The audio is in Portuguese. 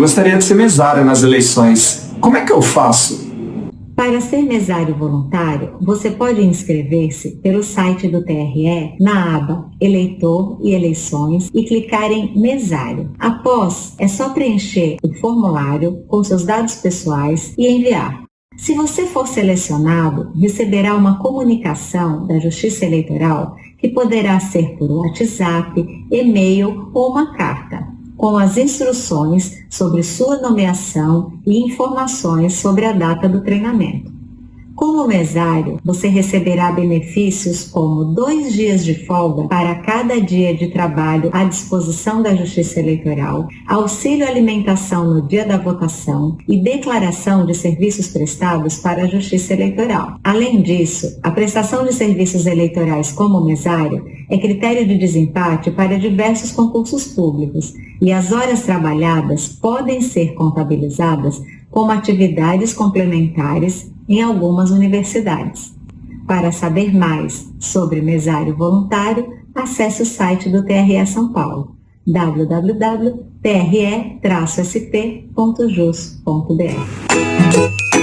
gostaria de ser mesário nas eleições. Como é que eu faço? Para ser mesário voluntário, você pode inscrever-se pelo site do TRE na aba Eleitor e Eleições e clicar em Mesário. Após, é só preencher o formulário com seus dados pessoais e enviar. Se você for selecionado, receberá uma comunicação da Justiça Eleitoral que poderá ser por WhatsApp, e-mail ou uma carta com as instruções sobre sua nomeação e informações sobre a data do treinamento. Como mesário, você receberá benefícios como dois dias de folga para cada dia de trabalho à disposição da Justiça Eleitoral, auxílio alimentação no dia da votação e declaração de serviços prestados para a Justiça Eleitoral. Além disso, a prestação de serviços eleitorais como mesário é critério de desempate para diversos concursos públicos e as horas trabalhadas podem ser contabilizadas como atividades complementares em algumas universidades. Para saber mais sobre mesário voluntário, acesse o site do TRE São Paulo www.tre-sp.jus.br.